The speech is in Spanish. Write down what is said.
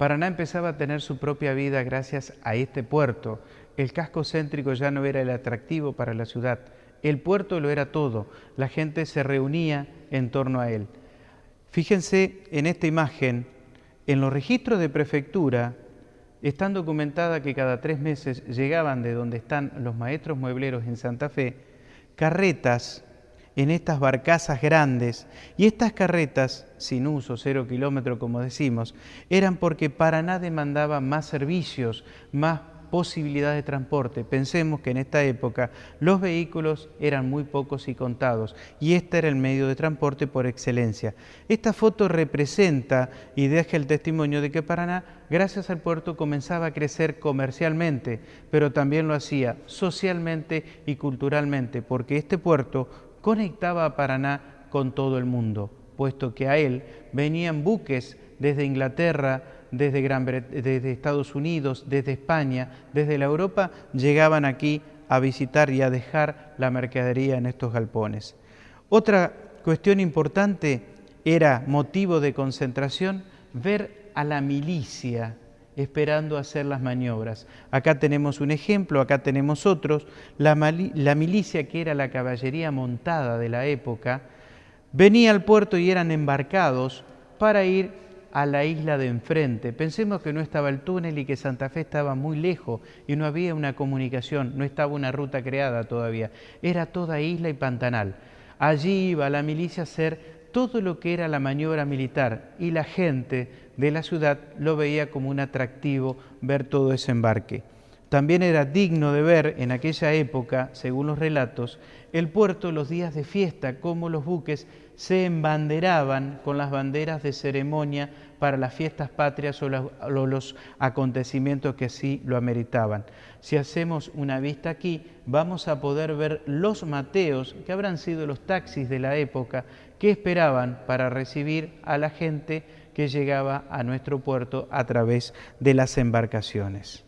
Paraná empezaba a tener su propia vida gracias a este puerto. El casco céntrico ya no era el atractivo para la ciudad. El puerto lo era todo. La gente se reunía en torno a él. Fíjense en esta imagen, en los registros de prefectura están documentada que cada tres meses llegaban de donde están los maestros muebleros en Santa Fe carretas en estas barcazas grandes. Y estas carretas, sin uso, cero kilómetro como decimos, eran porque Paraná demandaba más servicios, más posibilidad de transporte. Pensemos que en esta época los vehículos eran muy pocos y contados y este era el medio de transporte por excelencia. Esta foto representa y deja el testimonio de que Paraná, gracias al puerto, comenzaba a crecer comercialmente, pero también lo hacía socialmente y culturalmente, porque este puerto conectaba a Paraná con todo el mundo, puesto que a él venían buques desde Inglaterra, desde, Gran desde Estados Unidos, desde España, desde la Europa, llegaban aquí a visitar y a dejar la mercadería en estos galpones. Otra cuestión importante era motivo de concentración ver a la milicia esperando hacer las maniobras. Acá tenemos un ejemplo, acá tenemos otros. La, la, milicia, que era la caballería montada de la época, venía al puerto y eran embarcados para ir a la isla de enfrente. Pensemos que no estaba el túnel y que Santa Fe estaba muy lejos y no había una comunicación, no estaba una ruta creada todavía. Era toda isla y pantanal. Allí iba la milicia a hacer todo lo que era la maniobra militar y la gente de la ciudad lo veía como un atractivo ver todo ese embarque. También era digno de ver en aquella época, según los relatos, el puerto los días de fiesta, cómo los buques se embanderaban con las banderas de ceremonia para las fiestas patrias o los, acontecimientos que así lo ameritaban. Si hacemos una vista aquí, vamos a poder ver los mateos, que habrán sido los taxis de la época, que esperaban para recibir a la gente que llegaba a nuestro puerto a través de las embarcaciones.